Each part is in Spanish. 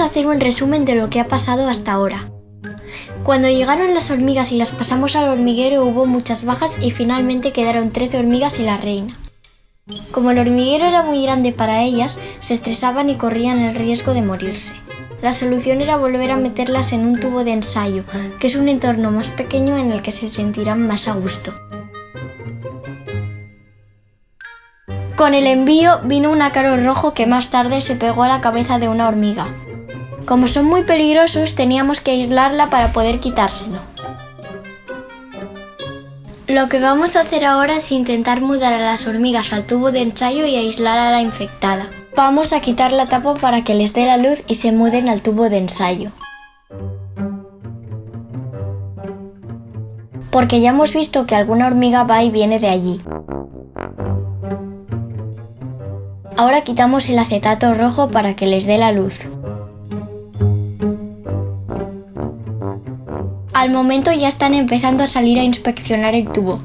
Hacer un resumen de lo que ha pasado hasta ahora. Cuando llegaron las hormigas y las pasamos al hormiguero hubo muchas bajas y finalmente quedaron 13 hormigas y la reina. Como el hormiguero era muy grande para ellas, se estresaban y corrían el riesgo de morirse. La solución era volver a meterlas en un tubo de ensayo, que es un entorno más pequeño en el que se sentirán más a gusto. Con el envío vino un ácaro rojo que más tarde se pegó a la cabeza de una hormiga. Como son muy peligrosos, teníamos que aislarla para poder quitárselo. Lo que vamos a hacer ahora es intentar mudar a las hormigas al tubo de ensayo y aislar a la infectada. Vamos a quitar la tapa para que les dé la luz y se muden al tubo de ensayo. Porque ya hemos visto que alguna hormiga va y viene de allí. Ahora quitamos el acetato rojo para que les dé la luz. Al momento ya están empezando a salir a inspeccionar el tubo.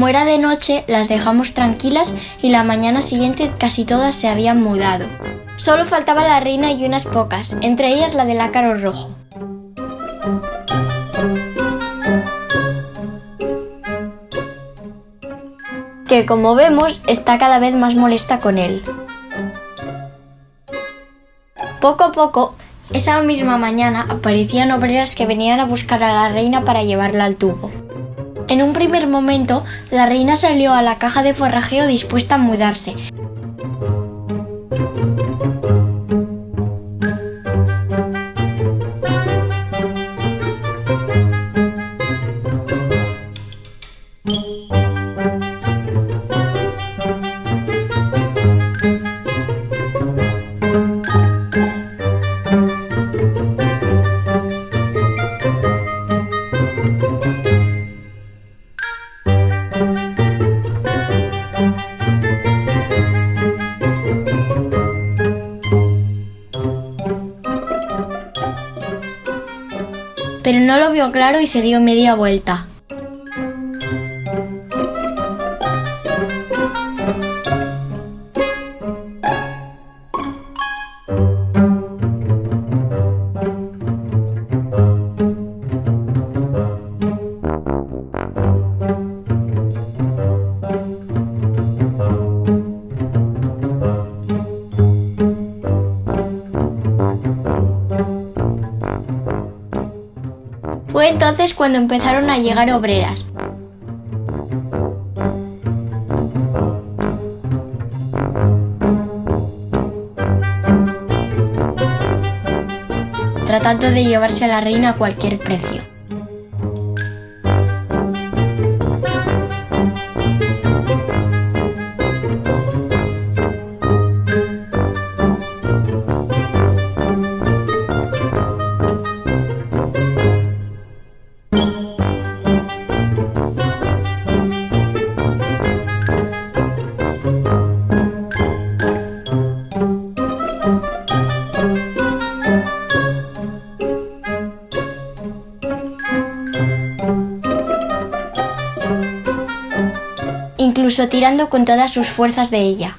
Como era de noche, las dejamos tranquilas y la mañana siguiente casi todas se habían mudado. Solo faltaba la reina y unas pocas, entre ellas la del ácaro rojo. Que como vemos está cada vez más molesta con él. Poco a poco, esa misma mañana aparecían obreras que venían a buscar a la reina para llevarla al tubo. En un primer momento, la reina salió a la caja de forrajeo dispuesta a mudarse. Claro y se dio media vuelta. Entonces cuando empezaron a llegar obreras. tratando de llevarse a la reina a cualquier precio. Tirando con todas sus fuerzas de ella.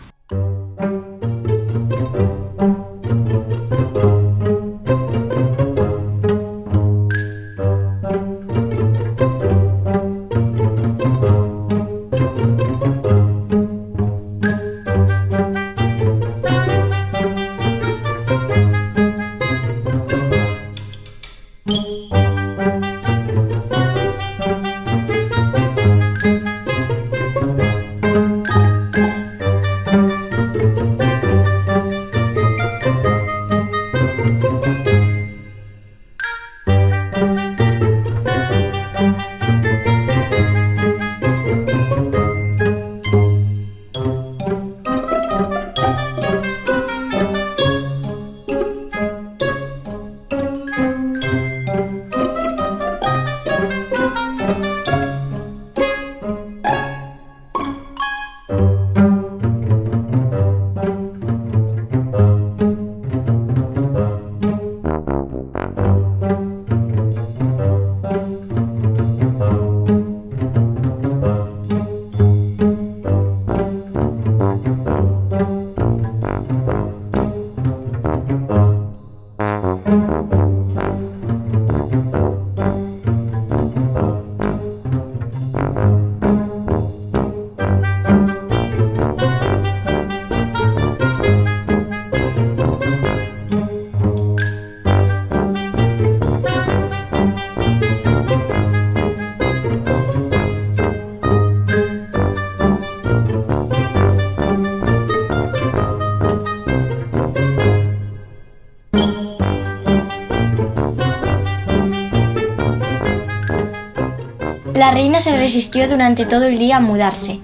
La reina se resistió durante todo el día a mudarse.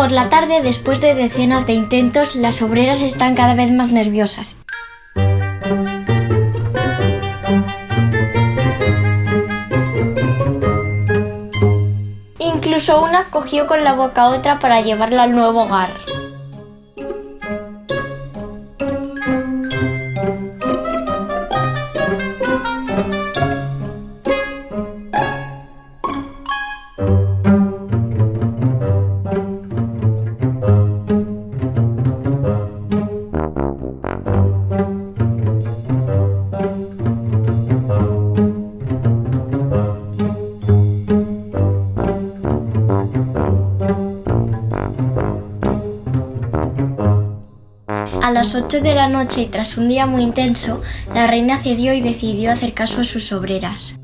Por la tarde, después de decenas de intentos, las obreras están cada vez más nerviosas. Incluso una cogió con la boca a otra para llevarla al nuevo hogar. 8 de la noche y tras un día muy intenso, la reina cedió y decidió hacer caso a sus obreras.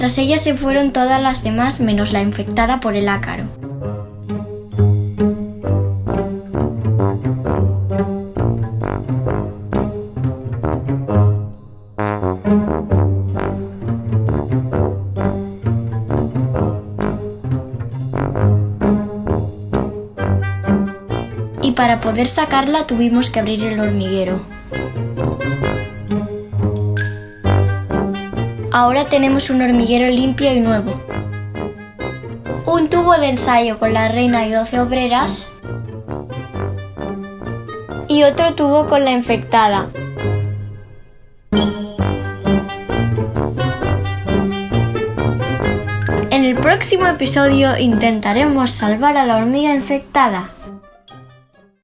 Tras ella se fueron todas las demás menos la infectada por el ácaro. Y para poder sacarla tuvimos que abrir el hormiguero. Ahora tenemos un hormiguero limpio y nuevo. Un tubo de ensayo con la reina y 12 obreras. Y otro tubo con la infectada. En el próximo episodio intentaremos salvar a la hormiga infectada.